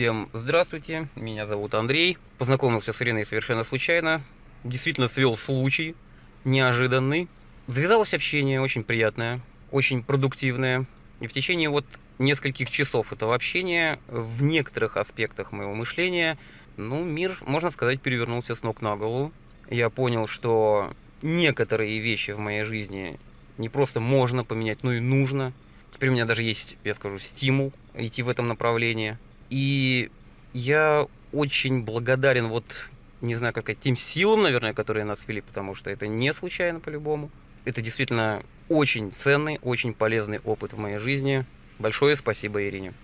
Всем здравствуйте, меня зовут Андрей. Познакомился с Ириной совершенно случайно. Действительно свел случай, неожиданный. Завязалось общение очень приятное, очень продуктивное. И в течение вот нескольких часов этого общения в некоторых аспектах моего мышления, ну, мир, можно сказать, перевернулся с ног на голову. Я понял, что некоторые вещи в моей жизни не просто можно поменять, но и нужно. Теперь у меня даже есть, я скажу, стимул идти в этом направлении. И я очень благодарен вот, не знаю, как тем силам, наверное, которые нас вели, потому что это не случайно по-любому. Это действительно очень ценный, очень полезный опыт в моей жизни. Большое спасибо Ирине.